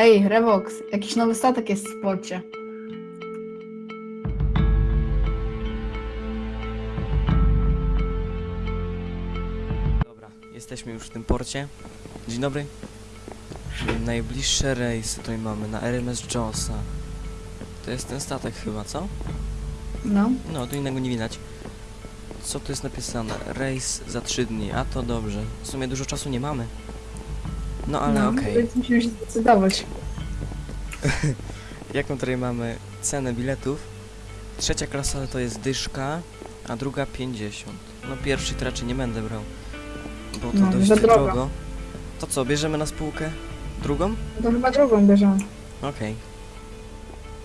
Ej, Revox, jakiś nowy statek jest w porcie. Dobra, jesteśmy już w tym porcie. Dzień dobry. Najbliższe rejsy tutaj mamy na RMS Jonesa. To jest ten statek chyba, co? No. No, tu innego nie widać. Co tu jest napisane? Rejs za 3 dni, a to dobrze. W sumie dużo czasu nie mamy. No ale no, okej. Więc musimy się zdecydować. Jaką tutaj mamy cenę biletów? Trzecia klasa to jest dyszka, a druga 50. No pierwszy to raczej nie będę brał, bo to No, dość drogo. drogo. To co, bierzemy na spółkę? Drugą? To chyba drugą bierzemy. Okej.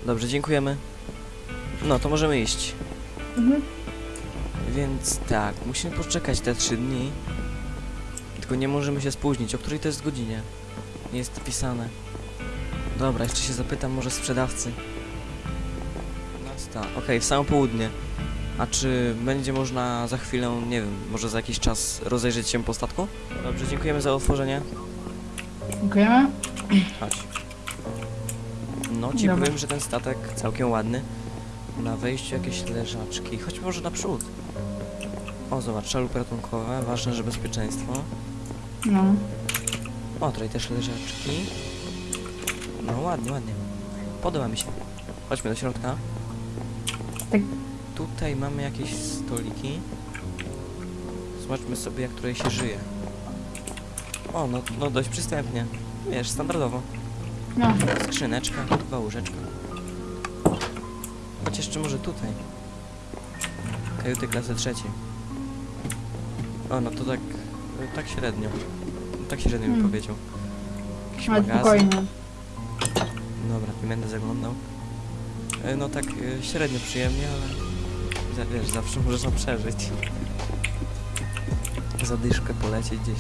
Dobrze, dziękujemy. No, to możemy iść. Mhm. Więc tak, musimy poczekać te 3 dni. Tylko nie możemy się spóźnić. O której to jest godzinie? Nie jest napisane. Dobra, jeszcze się zapytam może sprzedawcy. Nasta. Okej, w samo południe. A czy będzie można za chwilę, nie wiem, może za jakiś czas rozejrzeć się po statku? Dobrze, dziękujemy za otworzenie. Dziękujemy. Chodź. No ci Dobra. powiem, że ten statek całkiem ładny. Na wejściu jakieś leżaczki. Chodź może naprzód. O, zobacz, szalupy ratunkowe. Ważne, że bezpieczeństwo. No. O, tutaj też leżaczki. No, ładnie, ładnie. Podoba mi się. Chodźmy do środka. Tak. Tutaj mamy jakieś stoliki. Zobaczmy sobie, jak tutaj się żyje. O, no, no dość przystępnie. Wiesz, standardowo. No. Skrzyneczka, dwa łóżeczka. Chodź jeszcze może tutaj. Kajuty klasy trzeciej. O, no to tak... tak średnio. Tak średnio Hmm. powiedział. Jakiś Ale magazyn. spokojnie. Dobra, nie będę zaglądał. E, No tak e, średnio przyjemnie, ale... Wiesz, zawsze można przeżyć. Zadyszkę polecieć gdzieś.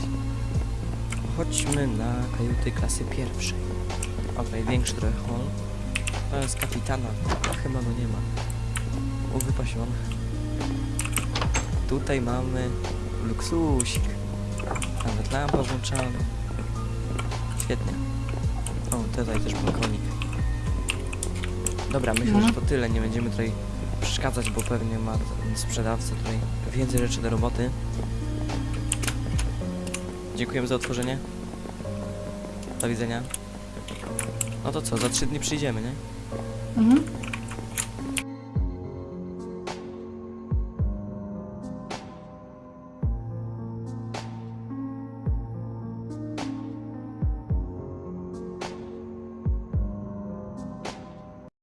Chodźmy na kajuty klasy pierwszej. Okej, większy trochę hall. To jest kapitana. A chyba go nie ma. Wypasiony. Tutaj mamy luksusik. Lampa włączana. Świetnie. O, tutaj też balkonik. Dobra, myślę, że to tyle. Nie będziemy tutaj przeszkadzać, bo pewnie ma sprzedawca tutaj więcej rzeczy do roboty. Dziękujemy za otworzenie. Do widzenia. No to co, za trzy dni przyjdziemy, nie? Mhm.